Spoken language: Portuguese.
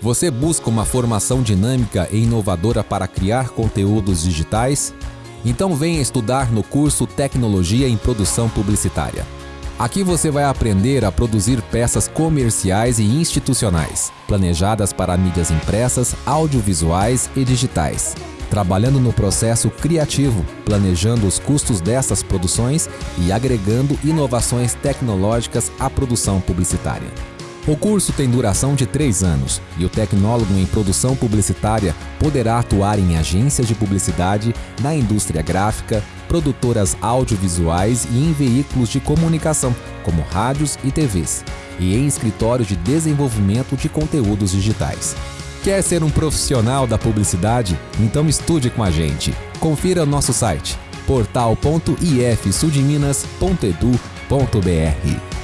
Você busca uma formação dinâmica e inovadora para criar conteúdos digitais? Então venha estudar no curso Tecnologia em Produção Publicitária. Aqui você vai aprender a produzir peças comerciais e institucionais, planejadas para mídias impressas, audiovisuais e digitais. Trabalhando no processo criativo, planejando os custos dessas produções e agregando inovações tecnológicas à produção publicitária. O curso tem duração de três anos e o tecnólogo em produção publicitária poderá atuar em agências de publicidade, na indústria gráfica, produtoras audiovisuais e em veículos de comunicação, como rádios e TVs, e em escritórios de desenvolvimento de conteúdos digitais. Quer ser um profissional da publicidade? Então estude com a gente. Confira nosso site portal.ifsudminas.edu.br.